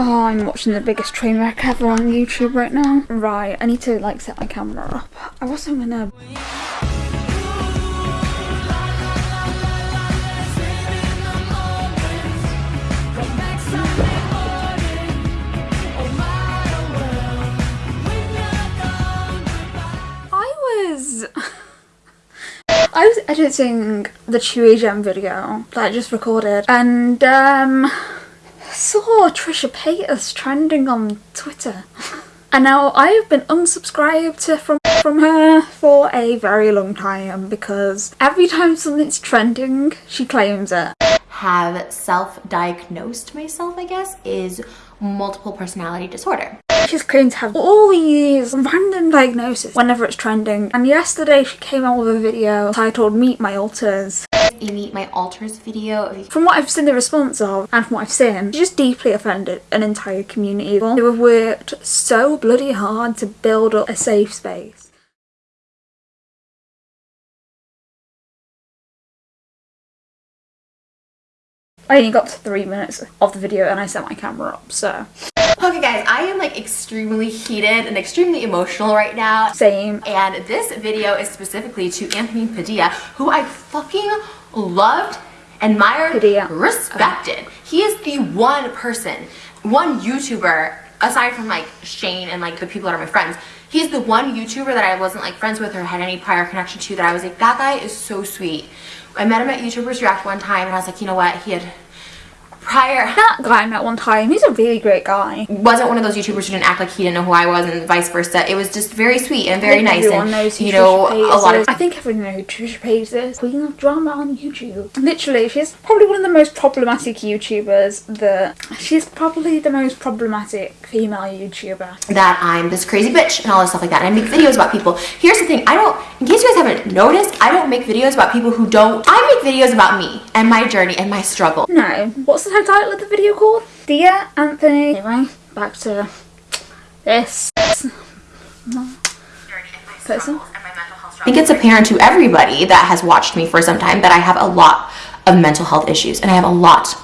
Oh, I'm watching the biggest train wreck ever on YouTube right now. Right, I need to like set my camera up. I wasn't gonna. I was. I was editing the Chewy Gem video that I just recorded and um saw Trisha Paytas trending on Twitter. And now I have been unsubscribed from from her for a very long time because every time something's trending, she claims it. have self-diagnosed myself, I guess, is multiple personality disorder. She's claimed to have all these random diagnoses whenever it's trending. And yesterday she came out with a video titled Meet My Alters. Meet my alters video. From what I've seen the response of and from what I've seen, she just deeply offended an entire community who have worked so bloody hard to build up a safe space. I only got to three minutes of the video and I set my camera up, so Okay guys, I am like extremely heated and extremely emotional right now. same. And this video is specifically to Anthony Padilla, who I fucking loved, admired, respected. He is the one person, one YouTuber, aside from like Shane and like the people that are my friends, he's the one YouTuber that I wasn't like friends with or had any prior connection to that I was like, that guy is so sweet. I met him at YouTubers React one time and I was like, you know what, he had prior That guy I met one time, he's a really great guy. wasn't one of those YouTubers who didn't act like he didn't know who I was and vice versa. It was just very sweet and very nice everyone and knows who you know a lot of I think everyone knows who Trisha Paytas is. Queen of drama on YouTube. Literally, she's probably one of the most problematic YouTubers. That she's probably the most problematic female YouTuber. that I'm this crazy bitch and all this stuff like that. And I make videos about people. Here's the thing, I don't in case you guys haven't noticed, I don't make videos about people who don't I make videos about me and my journey and my struggle. No, what's the title of the video called? Dear Anthony. Anyway, back to this. Person? I think it's apparent to everybody that has watched me for some time that I have a lot of mental health issues and I have a lot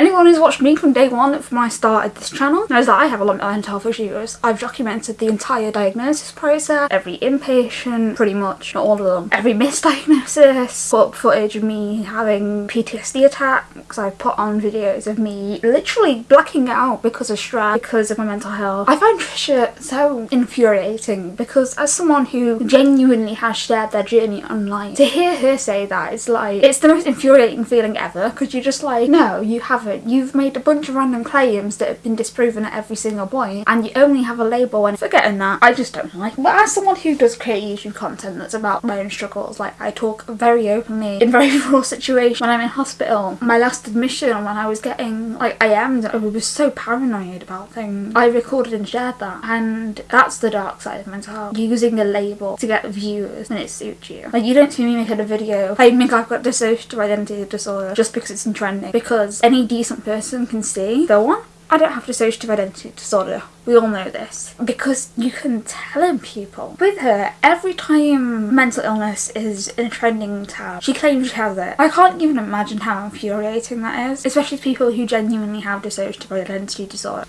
Anyone who's watched me from day one from when I started this channel knows that I have a lot of mental health issues. I've documented the entire diagnosis process, every inpatient, pretty much, not all of them, every misdiagnosis, put footage of me having PTSD attacks, I've put on videos of me literally blacking out because of stress, because of my mental health. I find Trisha so infuriating because as someone who genuinely has shared their journey online, to hear her say that, it's like, it's the most infuriating feeling ever because you're just like, no, you haven't. You've made a bunch of random claims that have been disproven at every single point and you only have a label and forgetting that, I just don't like. But as someone who does create YouTube content that's about my own struggles, like I talk very openly in very raw situations when I'm in hospital. My last admission when I was getting, like I am, I was so paranoid about things. I recorded and shared that and that's the dark side of mental health. Using a label to get viewers when it suits you. Like you don't see me making a video claiming I've got dissociative identity disorder just because it's in trending. Because any decent person can see, the one, I don't have dissociative identity disorder. We all know this. Because you can tell in people. With her, every time mental illness is in a trending tab, she claims she has it. I can't even imagine how infuriating that is. Especially people who genuinely have dissociative identity disorder.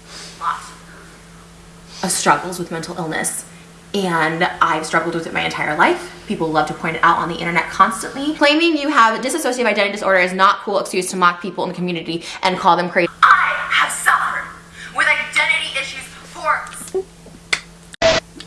of struggles with mental illness and I've struggled with it my entire life. People love to point it out on the internet constantly. Claiming you have dissociative identity disorder is not cool excuse to mock people in the community and call them crazy. I have suffered with identity issues for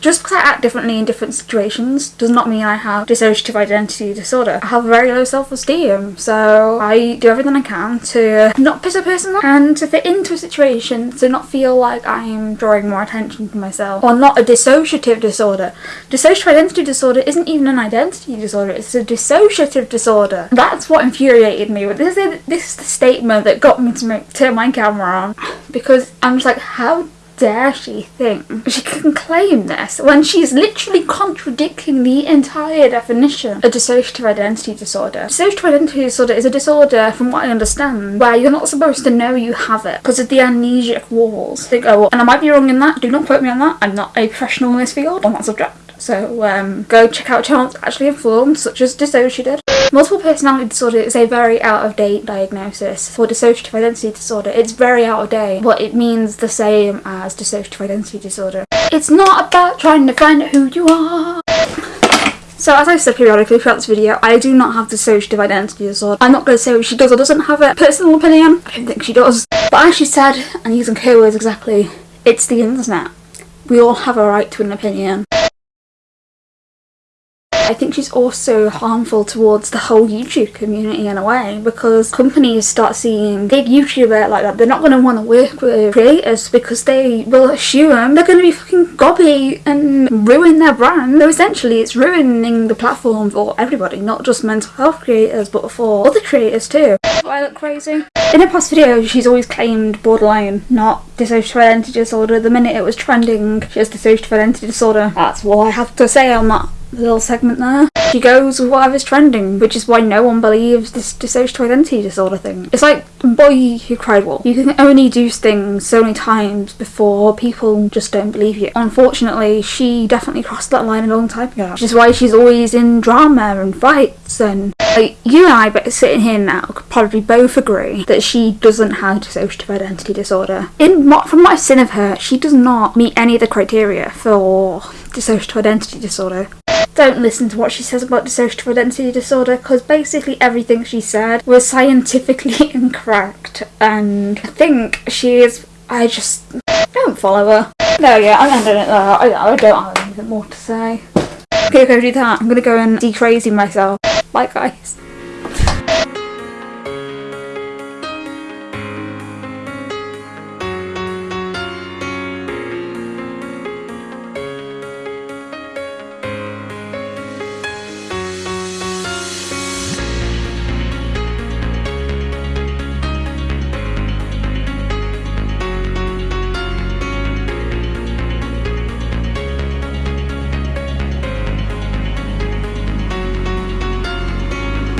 Just because I act differently in different situations does not mean I have dissociative identity disorder. I have very low self-esteem, so I do everything I can to not piss a person off and to fit into a situation to not feel like I'm drawing more attention to myself. Or not a dissociative disorder. Dissociative identity disorder isn't even an identity disorder, it's a dissociative disorder. That's what infuriated me. This is, this is the statement that got me to make, turn my camera on. Because I'm just like, how dare she think she can claim this when she's literally contradicting the entire definition of dissociative identity disorder. Dissociative identity disorder is a disorder, from what I understand, where you're not supposed to know you have it because of the amnesic walls. They go, and I might be wrong in that, do not quote me on that, I'm not a professional in this field on that subject. So um, go check out channels actually informed, such as DissociaDID. Multiple personality disorder is a very out of date diagnosis. For dissociative identity disorder, it's very out of date, but it means the same as dissociative identity disorder. It's not about trying to find out who you are. So as I said periodically throughout this video, I do not have dissociative identity disorder. I'm not going to say she does or doesn't have it. Personal opinion, I don't think she does. But as she said, and using her words exactly, it's the internet. We all have a right to an opinion. I think she's also harmful towards the whole YouTube community in a way because companies start seeing big YouTuber like that, they're not going to want to work with creators because they will assume they're going to be fucking gobby and ruin their brand. So essentially it's ruining the platform for everybody, not just mental health creators but for other creators too. Do I look crazy? In her past videos she's always claimed borderline, not dissociative identity disorder. The minute it was trending, she has dissociative identity disorder. That's what I have to say on that little segment there. She goes with whatever's trending, which is why no one believes this dissociative identity disorder thing. It's like Boy Who Cried Wolf. You can only do things so many times before people just don't believe you. Unfortunately, she definitely crossed that line a long time ago, which is why she's always in drama and fights and like, you and I sitting here now could probably both agree that she doesn't have dissociative identity disorder. In from what I've seen of her, she does not meet any of the criteria for dissociative identity disorder don't listen to what she says about dissociative identity disorder because basically everything she said was scientifically incorrect and I think she is I just don't follow her. No yeah, I'm ending it there. I, I don't have anything more to say. Okay, go do that. I'm gonna go and de-crazy myself. Bye guys.